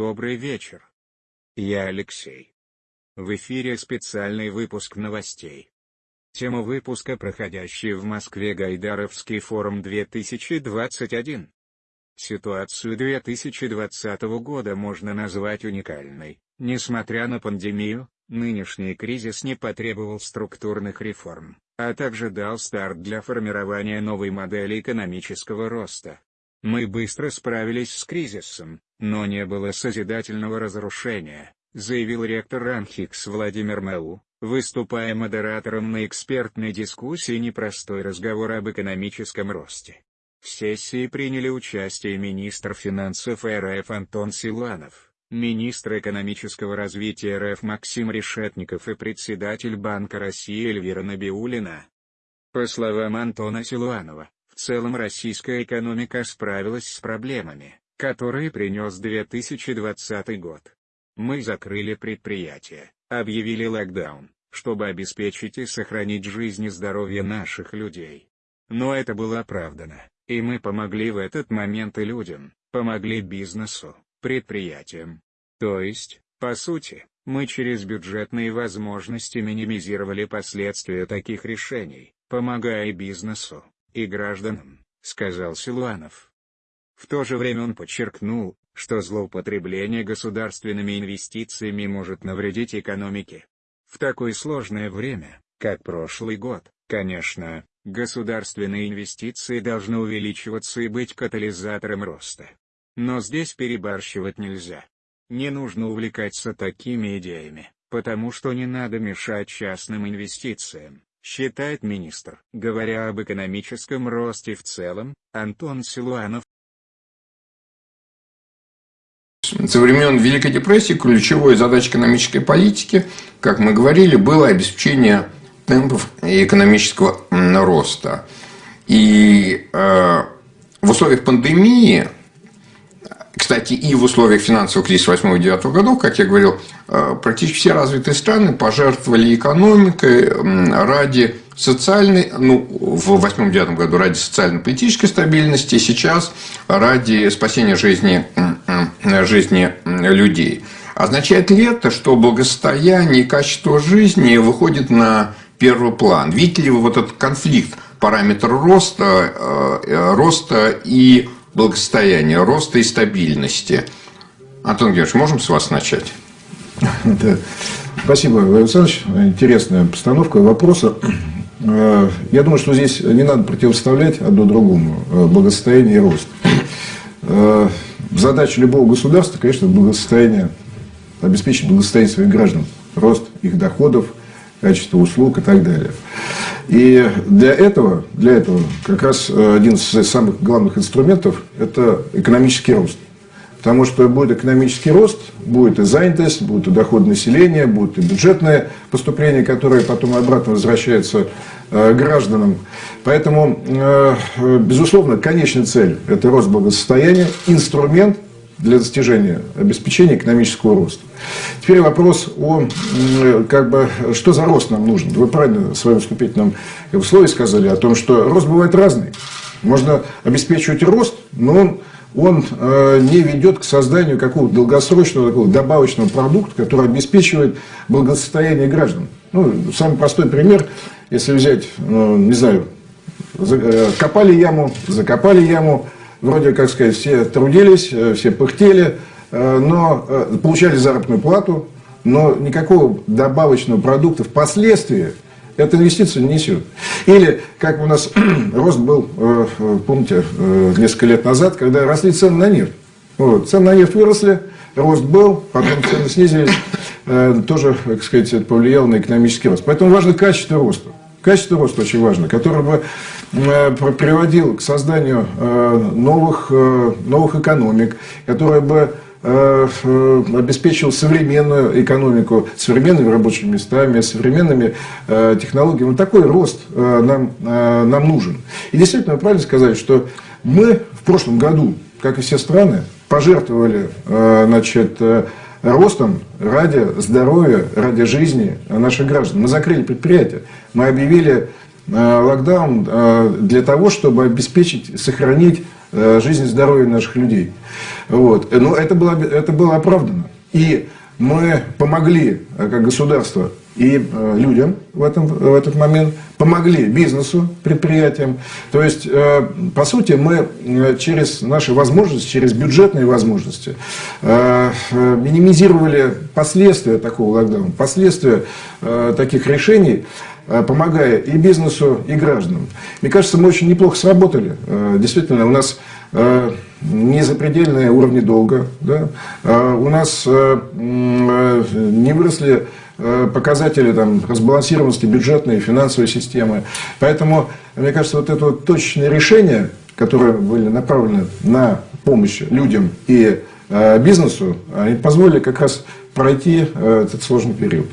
добрый вечер. Я Алексей. В эфире специальный выпуск новостей. Тема выпуска проходящий в Москве Гайдаровский форум 2021. Ситуацию 2020 года можно назвать уникальной. Несмотря на пандемию, нынешний кризис не потребовал структурных реформ, а также дал старт для формирования новой модели экономического роста. Мы быстро справились с кризисом, но не было созидательного разрушения, заявил ректор Ранхикс Владимир Мэу, выступая модератором на экспертной дискуссии «Непростой разговор об экономическом росте». В сессии приняли участие министр финансов РФ Антон Силуанов, министр экономического развития РФ Максим Решетников и председатель Банка России Эльвира Набиулина. По словам Антона Силуанова, целом российская экономика справилась с проблемами, которые принес 2020 год. Мы закрыли предприятия, объявили локдаун, чтобы обеспечить и сохранить жизнь и здоровье наших людей. Но это было оправдано, и мы помогли в этот момент и людям, помогли бизнесу, предприятиям. То есть, по сути, мы через бюджетные возможности минимизировали последствия таких решений, помогая бизнесу, и гражданам, сказал Силуанов. В то же время он подчеркнул, что злоупотребление государственными инвестициями может навредить экономике. В такое сложное время, как прошлый год, конечно, государственные инвестиции должны увеличиваться и быть катализатором роста. Но здесь перебарщивать нельзя. Не нужно увлекаться такими идеями, потому что не надо мешать частным инвестициям считает министр. Говоря об экономическом росте в целом, Антон Силуанов. Со времен Великой депрессии ключевой задачей экономической политики, как мы говорили, было обеспечение темпов экономического роста. И э, в условиях пандемии кстати, и в условиях финансового кризиса 8-9 годов, как я говорил, э, практически все развитые страны пожертвовали экономикой ради социальной, ну, в 8-9 году ради социально-политической стабильности, сейчас ради спасения жизни, жизни людей. Означает ли это, что благосостояние и качество жизни выходит на первый план? Видите ли вы вот этот конфликт параметр роста, э, э, роста и благосостояния, роста и стабильности. Антон Георгиевич, можем с вас начать? Да. Спасибо, Владимир Александрович. Интересная постановка вопроса. Э, я думаю, что здесь не надо противоставлять одно другому э, благосостояние и рост. Э, задача любого государства, конечно, благосостояние, обеспечить благосостояние своих граждан, рост их доходов, качество услуг и так далее. И для этого, для этого как раз э, один из самых главных инструментов – это экономический рост. Потому что будет экономический рост, будет и занятость, будет и доход населения, будет и бюджетное поступление, которое потом обратно возвращается э, гражданам. Поэтому, э, безусловно, конечная цель – это рост благосостояния, инструмент – для достижения обеспечения экономического роста. Теперь вопрос о, как бы, что за рост нам нужен. Вы правильно в своем вступительном слове сказали о том, что рост бывает разный. Можно обеспечивать рост, но он, он э, не ведет к созданию какого-то долгосрочного такого добавочного продукта, который обеспечивает благосостояние граждан. Ну, самый простой пример, если взять, ну, не знаю, э, копали яму, закопали яму, вроде, как сказать, все трудились, э, все пыхтели, э, но э, получали заработную плату, но никакого добавочного продукта впоследствии эта инвестиция не несет. Или, как у нас рост был, помните, несколько лет назад, когда росли цены на нефть. Вот, цены на нефть выросли, рост был, потом цены снизились, тоже, так сказать, это повлияло на экономический рост. Поэтому важно качество роста. Качество роста очень важно, которое бы э, приводил к созданию э, новых, э, новых экономик, которое бы обеспечил современную экономику, современными рабочими местами, современными технологиями. Вот такой рост нам, нам нужен. И действительно, вы правильно сказали, что мы в прошлом году, как и все страны, пожертвовали значит, ростом ради здоровья, ради жизни наших граждан. Мы закрыли предприятия, мы объявили э, локдаун э, для того, чтобы обеспечить, сохранить жизнь и здоровье наших людей. Вот. Но это было, это было оправдано. И мы помогли, как государство, и э, людям в, этом, в этот момент, помогли бизнесу, предприятиям. То есть, э, по сути, мы э, через наши возможности, через бюджетные возможности минимизировали последствия такого локдауна, последствия таких решений, помогая и бизнесу, и гражданам. Мне кажется, мы очень неплохо сработали. Действительно, у нас не запредельные уровни долга, да? у нас не выросли Э, показатели там, разбалансированности бюджетной и финансовой системы. Поэтому, мне кажется, вот это вот точечное решение, которые были направлены на помощь людям и э, бизнесу, они позволили как раз пройти э, этот сложный период.